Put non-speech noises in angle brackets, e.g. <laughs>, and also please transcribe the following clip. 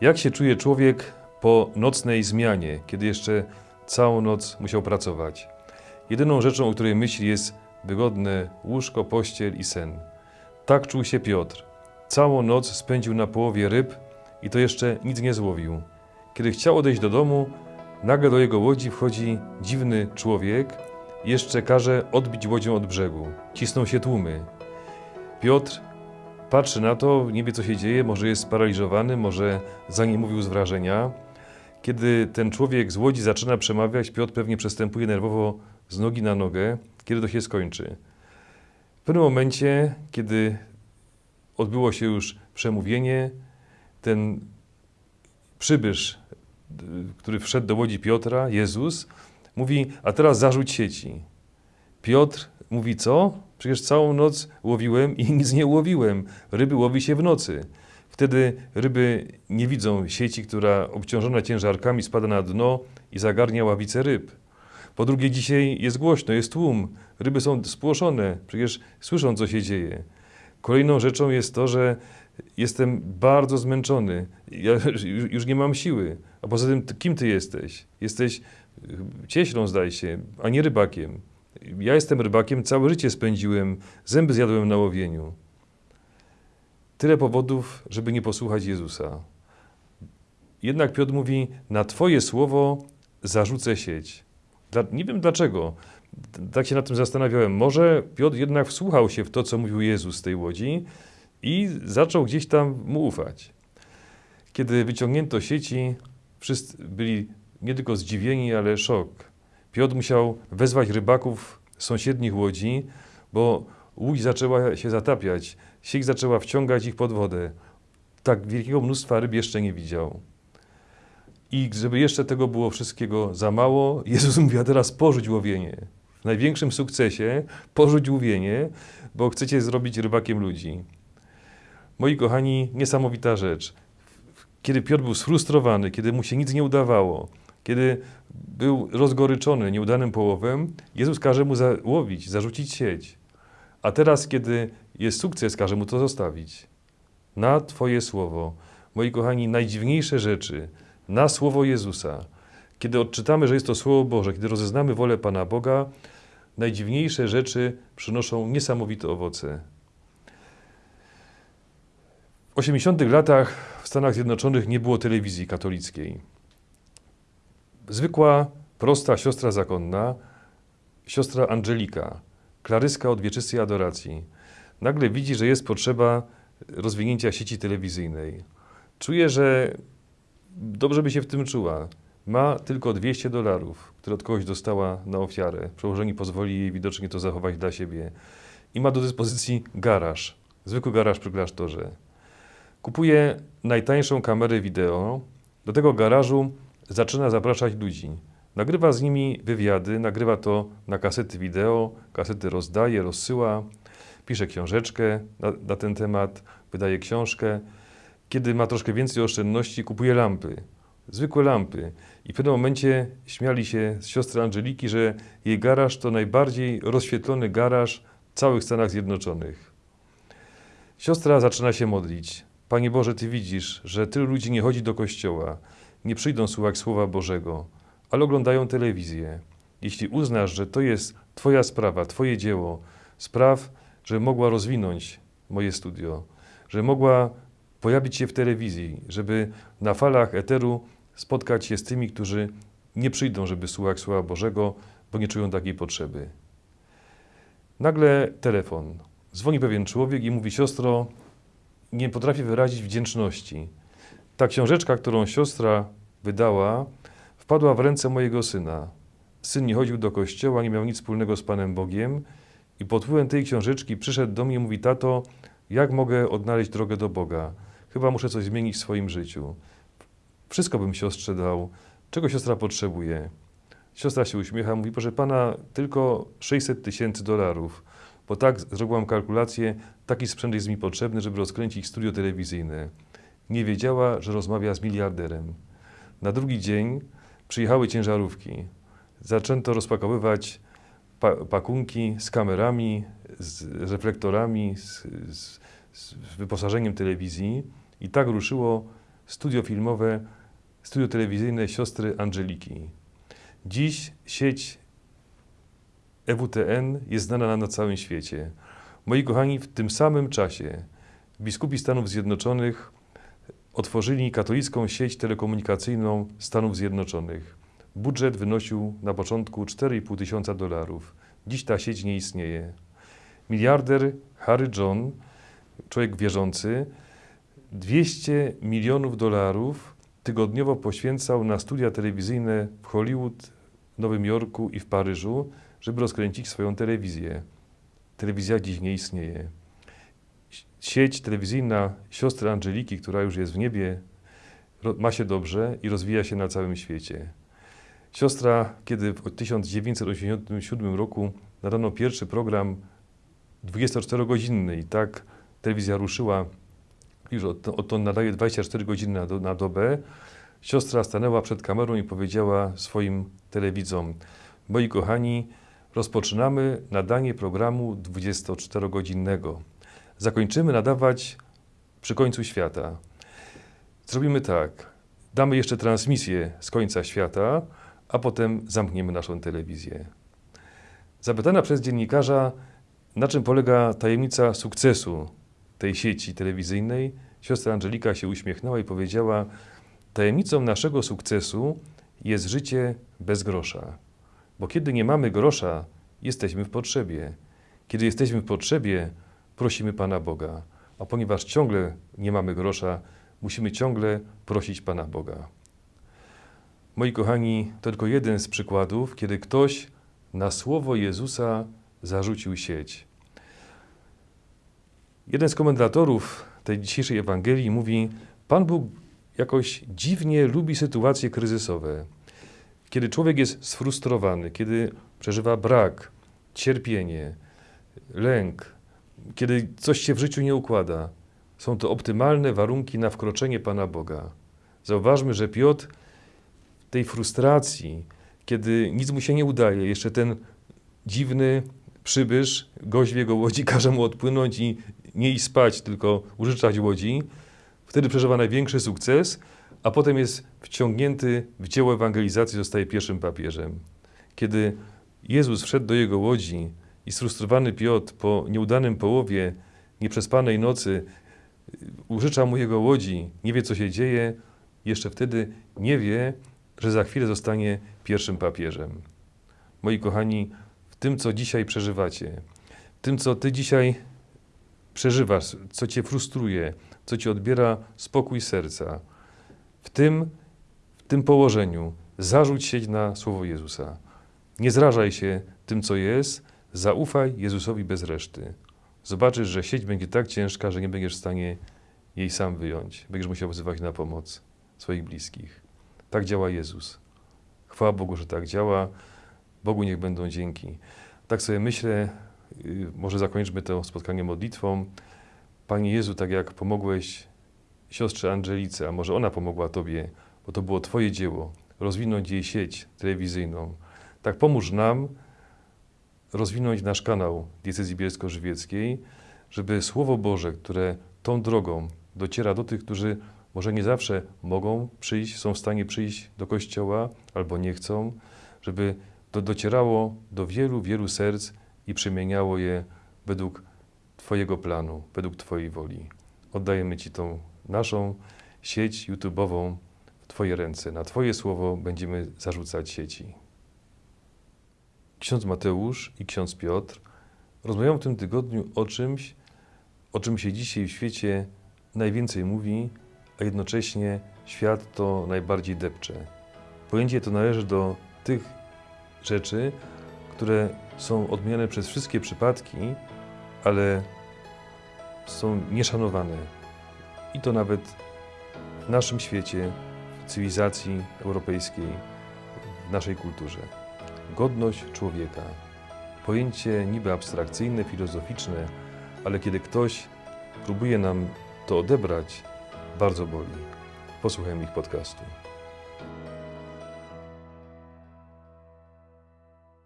Jak się czuje człowiek po nocnej zmianie, kiedy jeszcze całą noc musiał pracować? Jedyną rzeczą, o której myśli, jest wygodne łóżko, pościel i sen. Tak czuł się Piotr. Całą noc spędził na połowie ryb i to jeszcze nic nie złowił. Kiedy chciał odejść do domu, nagle do jego łodzi wchodzi dziwny człowiek jeszcze każe odbić łodzią od brzegu. Cisną się tłumy. Piotr patrzy na to, nie wie co się dzieje, może jest sparaliżowany, może za nie mówił z wrażenia. Kiedy ten człowiek z łodzi zaczyna przemawiać, Piotr pewnie przestępuje nerwowo z nogi na nogę, kiedy to się skończy. W pewnym momencie, kiedy odbyło się już przemówienie, ten przybysz, który wszedł do łodzi Piotra, Jezus, mówi, a teraz zarzuć sieci. Piotr mówi, co? Przecież całą noc łowiłem i <laughs> nic nie łowiłem. Ryby łowi się w nocy. Wtedy ryby nie widzą sieci, która obciążona ciężarkami spada na dno i zagarnia ławice ryb. Po drugie, dzisiaj jest głośno, jest tłum, ryby są spłoszone, przecież słyszą, co się dzieje. Kolejną rzeczą jest to, że jestem bardzo zmęczony, ja już nie mam siły. A poza tym, kim ty jesteś? Jesteś cieślą, zdaje się, a nie rybakiem. Ja jestem rybakiem, całe życie spędziłem, zęby zjadłem na łowieniu. Tyle powodów, żeby nie posłuchać Jezusa. Jednak Piotr mówi, na Twoje słowo zarzucę sieć. Dla, nie wiem dlaczego. Tak się nad tym zastanawiałem. Może Piotr jednak wsłuchał się w to, co mówił Jezus z tej łodzi i zaczął gdzieś tam mu ufać. Kiedy wyciągnięto sieci, wszyscy byli nie tylko zdziwieni, ale szok. Piotr musiał wezwać rybaków z sąsiednich łodzi, bo łódź zaczęła się zatapiać, sieć zaczęła wciągać ich pod wodę. Tak wielkiego mnóstwa ryb jeszcze nie widział. I żeby jeszcze tego było wszystkiego za mało, <laughs> Jezus mówi, a teraz porzuć łowienie. W największym sukcesie porzuć łowienie, bo chcecie zrobić rybakiem ludzi. Moi kochani, niesamowita rzecz. Kiedy Piotr był sfrustrowany, kiedy mu się nic nie udawało, kiedy był rozgoryczony nieudanym połowem, Jezus każe mu załowić, zarzucić sieć. A teraz, kiedy jest sukces, każe mu to zostawić. Na Twoje słowo, moi kochani, najdziwniejsze rzeczy, na słowo Jezusa. Kiedy odczytamy, że jest to Słowo Boże, kiedy rozeznamy wolę Pana Boga, najdziwniejsze rzeczy przynoszą niesamowite owoce. W 80 latach w Stanach Zjednoczonych nie było telewizji katolickiej. Zwykła, prosta siostra zakonna, siostra Angelika, klaryska od wieczystej adoracji, nagle widzi, że jest potrzeba rozwinięcia sieci telewizyjnej. Czuje, że dobrze by się w tym czuła. Ma tylko 200 dolarów, które od kogoś dostała na ofiarę. Przełożenie pozwoli jej widocznie to zachować dla siebie. I ma do dyspozycji garaż, zwykły garaż przy klasztorze. Kupuje najtańszą kamerę wideo. Do tego garażu zaczyna zapraszać ludzi. Nagrywa z nimi wywiady, nagrywa to na kasety wideo, kasety rozdaje, rozsyła, pisze książeczkę na, na ten temat, wydaje książkę. Kiedy ma troszkę więcej oszczędności, kupuje lampy, zwykłe lampy. I w pewnym momencie śmiali się z siostry Angeliki, że jej garaż to najbardziej rozświetlony garaż w całych Stanach Zjednoczonych. Siostra zaczyna się modlić. Panie Boże, Ty widzisz, że tylu ludzi nie chodzi do kościoła, nie przyjdą słuchać Słowa Bożego, ale oglądają telewizję. Jeśli uznasz, że to jest Twoja sprawa, Twoje dzieło, spraw, że mogła rozwinąć moje studio, że mogła pojawić się w telewizji, żeby na falach eteru spotkać się z tymi, którzy nie przyjdą, żeby słuchać Słowa Bożego, bo nie czują takiej potrzeby. Nagle telefon. Dzwoni pewien człowiek i mówi: Siostro, nie potrafię wyrazić wdzięczności. Ta książeczka, którą siostra wydała, wpadła w ręce mojego syna. Syn nie chodził do kościoła, nie miał nic wspólnego z Panem Bogiem i pod wpływem tej książeczki przyszedł do mnie i mówi: Tato, jak mogę odnaleźć drogę do Boga? Chyba muszę coś zmienić w swoim życiu. Wszystko bym siostrze dał. Czego siostra potrzebuje? Siostra się uśmiecha, mówi: Proszę pana, tylko 600 tysięcy dolarów, bo tak zrobiłam kalkulację, taki sprzęt jest mi potrzebny, żeby rozkręcić studio telewizyjne. Nie wiedziała, że rozmawia z miliarderem. Na drugi dzień przyjechały ciężarówki. Zaczęto rozpakowywać pa pakunki z kamerami, z reflektorami, z, z, z wyposażeniem telewizji i tak ruszyło studio filmowe, studio telewizyjne siostry Angeliki. Dziś sieć EWTN jest znana na całym świecie. Moi kochani, w tym samym czasie biskupi Stanów Zjednoczonych otworzyli katolicką sieć telekomunikacyjną Stanów Zjednoczonych. Budżet wynosił na początku 4,5 tysiąca dolarów. Dziś ta sieć nie istnieje. Miliarder Harry John, człowiek wierzący, 200 milionów dolarów tygodniowo poświęcał na studia telewizyjne w Hollywood, Nowym Jorku i w Paryżu, żeby rozkręcić swoją telewizję. Telewizja dziś nie istnieje. Sieć telewizyjna siostry Angeliki, która już jest w niebie, ma się dobrze i rozwija się na całym świecie. Siostra, kiedy w 1987 roku nadano pierwszy program 24-godzinny i tak telewizja ruszyła, już oto nadaje 24 godziny na, do, na dobę, siostra stanęła przed kamerą i powiedziała swoim telewidzom, moi kochani, rozpoczynamy nadanie programu 24-godzinnego. Zakończymy nadawać przy końcu świata. Zrobimy tak, damy jeszcze transmisję z końca świata, a potem zamkniemy naszą telewizję. Zapytana przez dziennikarza, na czym polega tajemnica sukcesu tej sieci telewizyjnej, siostra Angelika się uśmiechnęła i powiedziała: Tajemnicą naszego sukcesu jest życie bez grosza. Bo kiedy nie mamy grosza, jesteśmy w potrzebie. Kiedy jesteśmy w potrzebie, prosimy Pana Boga. A ponieważ ciągle nie mamy grosza, musimy ciągle prosić Pana Boga. Moi kochani, to tylko jeden z przykładów, kiedy ktoś na słowo Jezusa zarzucił sieć. Jeden z komentatorów tej dzisiejszej Ewangelii mówi: Pan Bóg jakoś dziwnie lubi sytuacje kryzysowe. Kiedy człowiek jest sfrustrowany, kiedy przeżywa brak, cierpienie, lęk, kiedy coś się w życiu nie układa, są to optymalne warunki na wkroczenie Pana Boga. Zauważmy, że Piotr w tej frustracji, kiedy nic mu się nie udaje, jeszcze ten dziwny przybysz, w jego łodzi <laughs> każe mu odpłynąć i nie iść spać, tylko użyczać łodzi, wtedy przeżywa największy sukces, a potem jest wciągnięty w dzieło ewangelizacji, zostaje pierwszym papieżem. Kiedy Jezus wszedł do jego łodzi i sfrustrowany Piotr po nieudanym połowie, nieprzespanej nocy, użycza mu jego łodzi, nie wie co się dzieje, jeszcze wtedy nie wie, że za chwilę zostanie pierwszym papieżem. Moi kochani, w tym, co dzisiaj przeżywacie, w tym, co ty dzisiaj przeżywasz, co cię frustruje, co ci odbiera spokój serca, w tym, w tym położeniu zarzuć się na słowo Jezusa. Nie zrażaj się tym, co jest, zaufaj Jezusowi bez reszty. Zobaczysz, że sieć będzie tak ciężka, że nie będziesz w stanie jej sam wyjąć. Będziesz musiał wzywać na pomoc swoich bliskich. Tak działa Jezus. Chwała Bogu, że tak działa. Bogu niech będą dzięki. Tak sobie myślę, y, może zakończmy to spotkanie modlitwą. Panie Jezu, tak jak pomogłeś siostrze Angelice, a może ona pomogła Tobie, bo to było Twoje dzieło, rozwinąć jej sieć telewizyjną, tak pomóż nam rozwinąć nasz kanał Diecezji Bielsko-Żywieckiej, żeby Słowo Boże, które tą drogą dociera do tych, którzy może nie zawsze mogą przyjść, są w stanie przyjść do Kościoła albo nie chcą, żeby to docierało do wielu, wielu serc i przemieniało je według Twojego planu, według Twojej woli. Oddajemy Ci tą naszą sieć YouTube'ową w Twoje ręce. Na Twoje słowo będziemy zarzucać sieci. Ksiądz Mateusz i ksiądz Piotr rozmawiają w tym tygodniu o czymś, o czym się dzisiaj w świecie najwięcej mówi, a jednocześnie świat to najbardziej depcze. Pojęcie to należy do tych rzeczy, które są odmieniane przez wszystkie przypadki, ale są nieszanowane. I to nawet w naszym świecie, w cywilizacji europejskiej, w naszej kulturze. Godność człowieka. Pojęcie niby abstrakcyjne, filozoficzne, ale kiedy ktoś próbuje nam to odebrać, bardzo boli. Posłuchajmy ich podcastu.